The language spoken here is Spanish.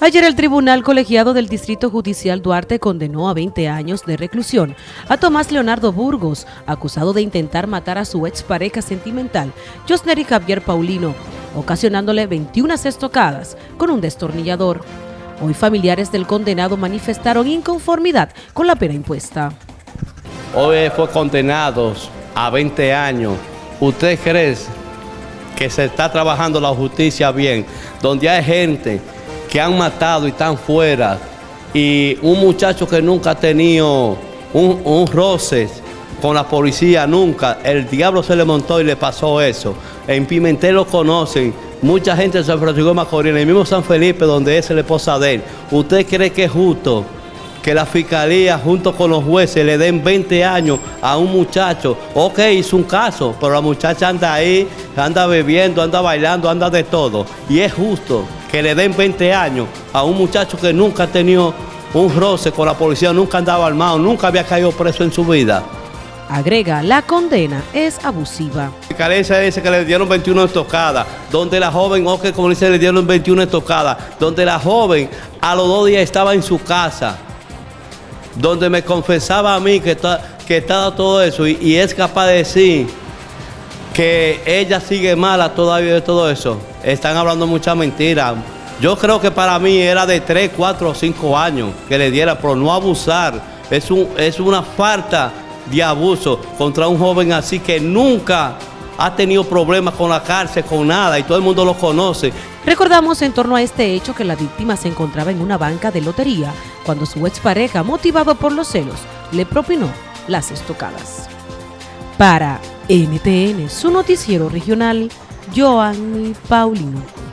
Ayer el Tribunal Colegiado del Distrito Judicial Duarte condenó a 20 años de reclusión a Tomás Leonardo Burgos, acusado de intentar matar a su expareja sentimental, Josnery Javier Paulino, ocasionándole 21 estocadas con un destornillador. Hoy familiares del condenado manifestaron inconformidad con la pena impuesta. Hoy fue condenado a 20 años. ¿Usted cree que se está trabajando la justicia bien? Donde hay gente que han matado y están fuera. Y un muchacho que nunca ha tenido un, un roce con la policía, nunca. El diablo se le montó y le pasó eso. En Pimentel lo conocen. Mucha gente de San Francisco de Macorís, en el mismo San Felipe, donde es la esposa. ¿Usted cree que es justo que la fiscalía junto con los jueces le den 20 años a un muchacho? Ok, hizo un caso, pero la muchacha anda ahí, anda bebiendo, anda bailando, anda de todo. Y es justo que le den 20 años a un muchacho que nunca ha tenido un roce con la policía, nunca andaba armado, nunca había caído preso en su vida. Agrega, la condena es abusiva. La carencia dice que le dieron 21 estocadas, donde la joven, o que como dice, le dieron 21 estocadas, donde la joven a los dos días estaba en su casa, donde me confesaba a mí que, que estaba todo eso y, y es capaz de decir que ella sigue mala todavía de todo eso. Están hablando mucha mentira. Yo creo que para mí era de 3, 4 o 5 años que le diera, pero no abusar. Es, es una falta de abuso contra un joven así que nunca ha tenido problemas con la cárcel, con nada, y todo el mundo lo conoce. Recordamos en torno a este hecho que la víctima se encontraba en una banca de lotería cuando su expareja, motivado por los celos, le propinó las estocadas. Para NTN, su noticiero regional, Joanny Paulino.